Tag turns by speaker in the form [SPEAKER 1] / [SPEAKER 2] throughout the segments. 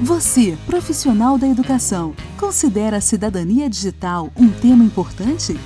[SPEAKER 1] Você, profissional da educação, considera a cidadania digital um tema importante?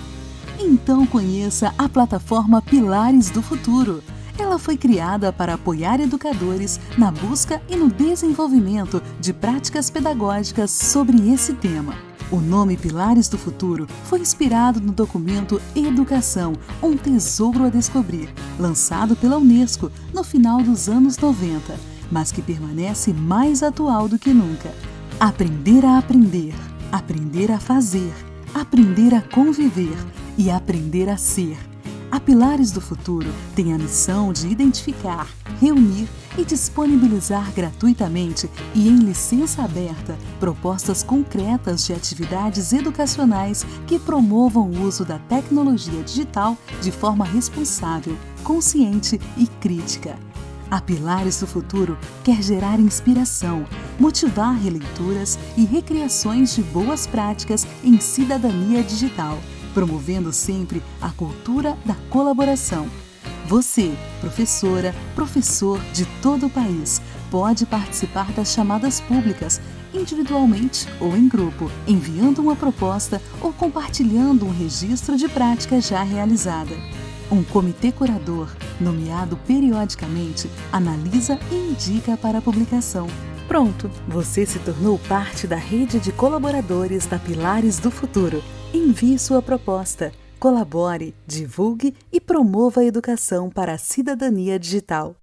[SPEAKER 1] Então conheça a plataforma Pilares do Futuro. Ela foi criada para apoiar educadores na busca e no desenvolvimento de práticas pedagógicas sobre esse tema. O nome Pilares do Futuro foi inspirado no documento Educação, um tesouro a descobrir, lançado pela Unesco no final dos anos 90 mas que permanece mais atual do que nunca. Aprender a aprender, aprender a fazer, aprender a conviver e aprender a ser. A Pilares do Futuro tem a missão de identificar, reunir e disponibilizar gratuitamente e em licença aberta propostas concretas de atividades educacionais que promovam o uso da tecnologia digital de forma responsável, consciente e crítica a Pilares do Futuro quer gerar inspiração, motivar releituras e recriações de boas práticas em cidadania digital, promovendo sempre a cultura da colaboração. Você, professora, professor de todo o país, pode participar das chamadas públicas, individualmente ou em grupo, enviando uma proposta ou compartilhando um registro de prática já realizada. Um comitê curador, nomeado periodicamente, analisa e indica para a publicação. Pronto, você se tornou parte da rede de colaboradores da Pilares do Futuro. Envie sua proposta, colabore, divulgue e promova a educação para a cidadania digital.